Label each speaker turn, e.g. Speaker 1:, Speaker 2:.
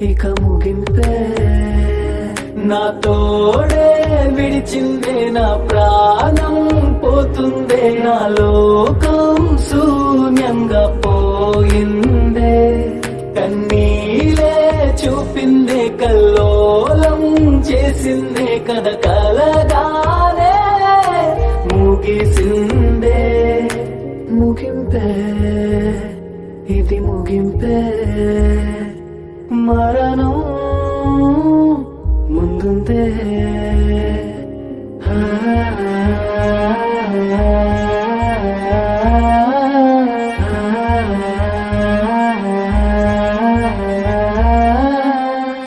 Speaker 1: ఇక ముగింపే. నా తోడే విడిచిందే నా ప్రాణం పోతుందే నా లోకం శూన్యంగా పోయిందే. కన్నీలే చూపిందే కల్లోలం చేసిందే కథ కలగానే ముగిసిందే. ముగింపే. ఇది ముగింపే. మరణం ముందుందే.